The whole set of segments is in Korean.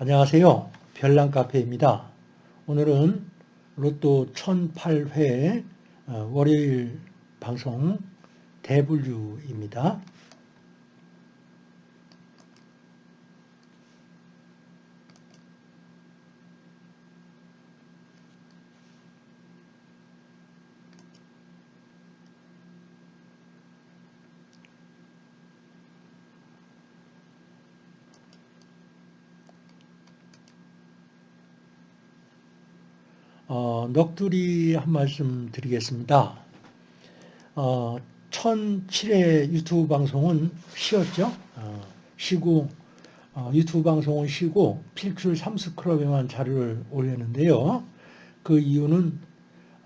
안녕하세요. 별난 카페입니다. 오늘은 로또 1008회 어, 월요일 방송 대분류입니다. 어, 넋두리 한 말씀 드리겠습니다. 어, 1007회 유튜브 방송은 쉬었죠. 어, 쉬고 어, 유튜브 방송은 쉬고 필출 삼스클럽에만 자료를 올렸는데요. 그 이유는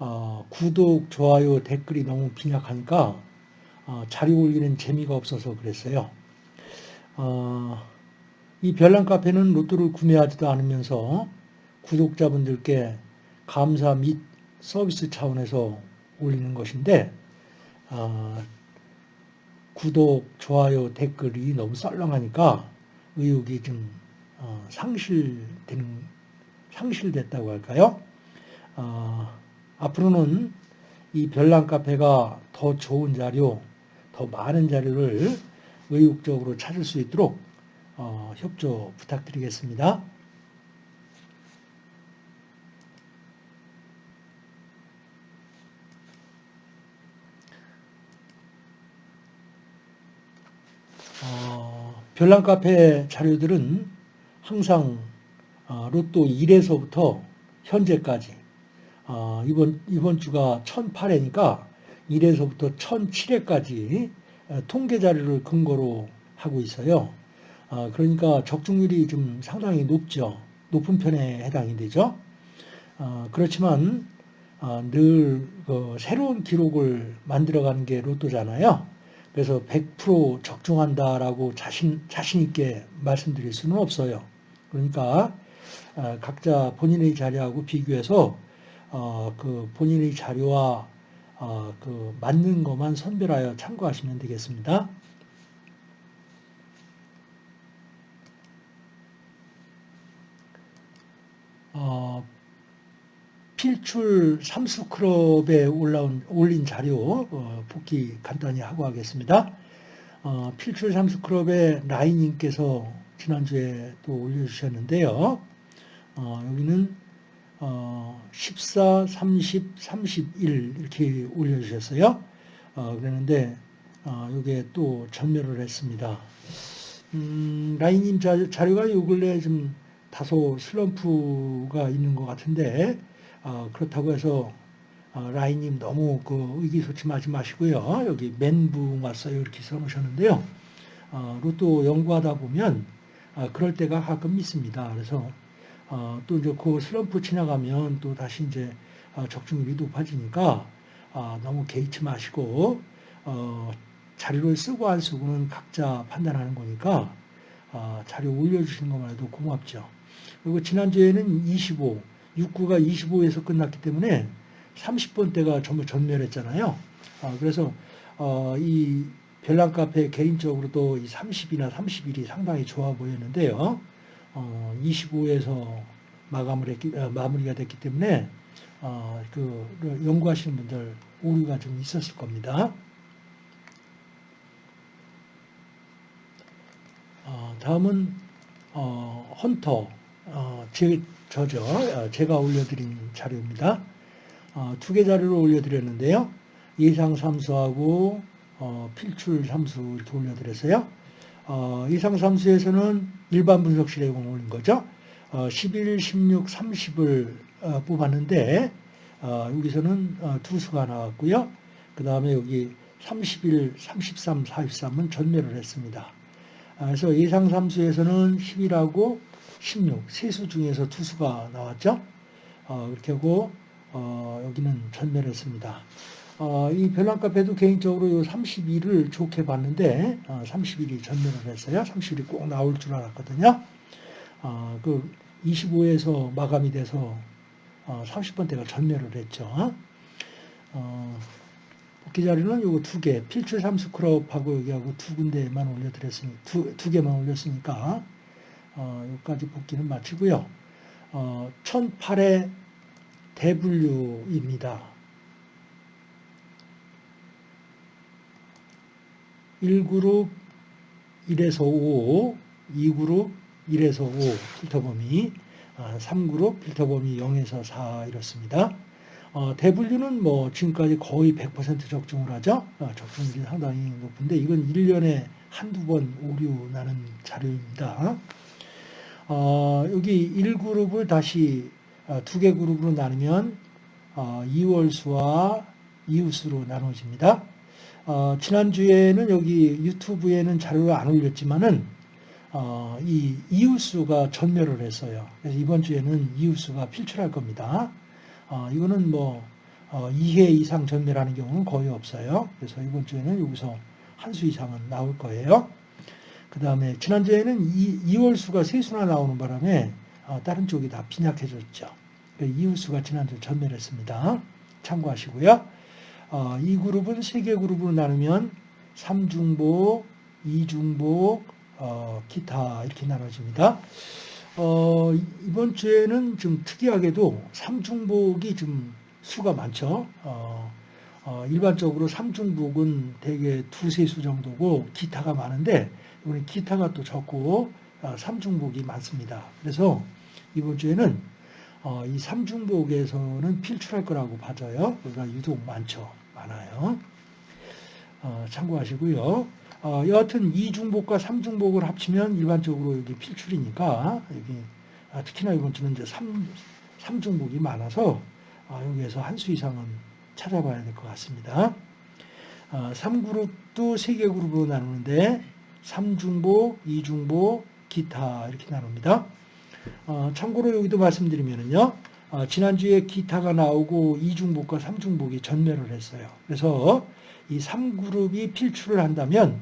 어, 구독, 좋아요, 댓글이 너무 빈약하니까 어, 자료 올리는 재미가 없어서 그랬어요. 어, 이 별난 카페는 로또를 구매하지도 않으면서 구독자분들께 감사 및 서비스 차원에서 올리는 것인데 어, 구독, 좋아요, 댓글이 너무 썰렁하니까 의욕이 좀 어, 상실되는 상실됐다고 할까요? 어, 앞으로는 이 별난 카페가 더 좋은 자료, 더 많은 자료를 의욕적으로 찾을 수 있도록 어, 협조 부탁드리겠습니다. 어, 별난 카페 자료들은 항상 어, 로또 1에서부터 현재까지 어, 이번 이번 주가 1008회니까 1에서부터 1007회까지 어, 통계 자료를 근거로 하고 있어요. 어, 그러니까 적중률이 좀 상당히 높죠. 높은 편에 해당이 되죠. 어, 그렇지만 늘 새로운 기록을 만들어가는 게 로또잖아요. 그래서 100% 적중한다라고 자신, 자신 있게 말씀드릴 수는 없어요. 그러니까 어, 각자 본인의 자료하고 비교해서 어, 그 본인의 자료와 어, 그 맞는 것만 선별하여 참고하시면 되겠습니다. 필출 삼수클럽에 올라온, 올린 자료 어, 복귀 간단히 하고 하겠습니다. 어, 필출 삼수클럽의 라인님께서 지난주에 또 올려주셨는데요. 어, 여기는 어, 14, 30, 31 이렇게 올려주셨어요. 어, 그랬는데 어, 이게 또 전멸을 했습니다. 음, 라인님 자료가 요 근래 좀 다소 슬럼프가 있는 것 같은데 어, 그렇다고 해서 어, 라인님 너무 그 의기소침하지 마시고요. 여기 멘붕 왔어요 이렇게 써놓으셨는데요. 어, 로또 연구하다 보면 어, 그럴 때가 가끔 있습니다. 그래서 어, 또 이제 그 슬럼프 지나가면 또 다시 이제 어, 적중률이 높아지니까 너무 개의치 마시고 자료를 쓰고 안 쓰고는 각자 판단하는 거니까 자료 올려주시는 것만 해도 고맙죠. 그리고 지난주에는 25 6구가 25에서 끝났기 때문에 30번대가 전부 전멸했잖아요. 아, 그래서 어, 이 별난 카페 개인적으로도 이 30이나 31이 상당히 좋아 보였는데요. 어, 25에서 마감을 했기, 어, 마무리가 됐기 때문에 어, 그 연구하시는 분들 오류가 좀 있었을 겁니다. 어, 다음은 어, 헌터 어, 제, 저죠. 어, 제가 올려드린 자료입니다. 어, 두개 자료를 올려드렸는데요. 예상 삼수하고 어, 필출 삼수 이렇게 올려드렸어요. 어, 예상 삼수에서는 일반 분석실에 올린 거죠. 어, 11, 16, 30을 어, 뽑았는데 어, 여기서는 어, 두 수가 나왔고요. 그 다음에 여기 31, 33, 43은 전멸을 했습니다. 아, 그래서 예상 삼수에서는 11하고 16, 세수 중에서 투수가 나왔죠. 어, 그렇게 하고 어, 여기는 전멸했습니다. 어, 이 별난카페도 개인적으로 이 32를 좋게 봤는데 어, 31이 전멸을 했어요. 31이 꼭 나올 줄 알았거든요. 어, 그 25에서 마감이 돼서 어, 30번대가 전멸을 했죠. 어, 복귀 자리는 요거 두 개, 필출 삼스크럽하고 여기하고 두 군데만 올려드렸으니 두, 두 개만 올렸으니까 어, 여기까지 복귀는 마치고요. 어, 1008의 대분류입니다. 1그룹 1에서 5, 2그룹 1에서 5 필터 범위, 3그룹 필터 범위 0에서 4 이렇습니다. 어, 대분류는 뭐 지금까지 거의 100% 적중을 하죠. 어, 적중률이 상당히 높은데 이건 1년에 한두 번 오류 나는 자료입니다. 어, 여기 1그룹을 다시 어, 두개 그룹으로 나누면 어, 이월수와 이웃수로 나눠집니다. 어, 지난주에는 여기 유튜브에는 자료를 안 올렸지만은 어, 이 이웃수가 전멸을 했어요. 그래서 이번 주에는 이웃수가 필출할 겁니다. 어, 이거는 뭐 어, 2회 이상 전멸하는 경우는 거의 없어요. 그래서 이번 주에는 여기서 한 수 이상은 나올 거예요. 그 다음에 지난주에는 이, 이월수가 세 수나 나오는 바람에 어, 다른 쪽이 다 빈약해졌죠. 이웃수가 지난주 전멸했습니다. 참고하시고요. 어, 이 그룹은 세 개 그룹으로 나누면 3중복, 2중복, 어, 기타 이렇게 나눠집니다. 어, 이번 주에는 좀 특이하게도 3중복이 좀 수가 많죠. 어, 어, 일반적으로 3중복은 대개 두세 수 정도고 기타가 많은데 이번에 기타가 또 적고 어, 3중복이 많습니다. 그래서 이번 주에는 어, 이 3중복에서는 필출할 거라고 봐져요. 그러니까 유독 많죠. 많아요. 어, 참고하시고요. 어, 여하튼 2중복과 3중복을 합치면 일반적으로 여기 필출이니까 여기 아, 특히나 이번 주는 이제 3, 3중복이 많아서 아, 여기에서 한 수 이상은 찾아봐야 될 것 같습니다. 아, 3그룹도 3개 그룹으로 나누는데 3중복, 2중복, 기타 이렇게 나눕니다. 어, 참고로 여기도 말씀드리면요. 어, 지난주에 기타가 나오고 2중복과 3중복이 전멸을 했어요. 그래서 이 3그룹이 필출을 한다면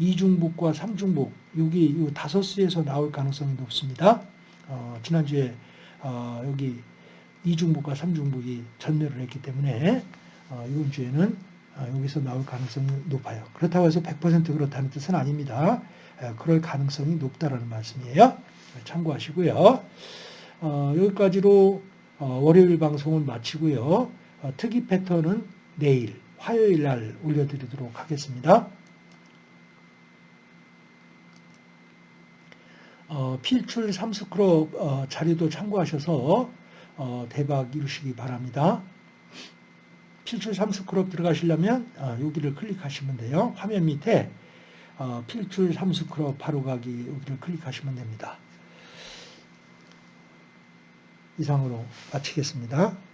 2중복과 3중복 여기 이 다섯 수에서 나올 가능성이 높습니다. 어, 지난주에 어, 여기 2중복과 3중복이 전멸을 했기 때문에 어, 이번 주에는 어, 여기서 나올 가능성이 높아요. 그렇다고 해서 100% 그렇다는 뜻은 아닙니다. 에, 그럴 가능성이 높다라는 말씀이에요. 참고하시고요. 어, 여기까지로 어, 월요일 방송을 마치고요. 어, 특이 패턴은 내일 화요일 날 올려드리도록 하겠습니다. 어, 필출 삼스크롭 어, 자료도 참고하셔서 어, 대박 이루시기 바랍니다. 필출 삼스크롭 들어가시려면 어, 여기를 클릭하시면 돼요. 화면 밑에 어, 필출 삼스크롭 바로 가기 여기를 클릭하시면 됩니다. 이상으로 마치겠습니다.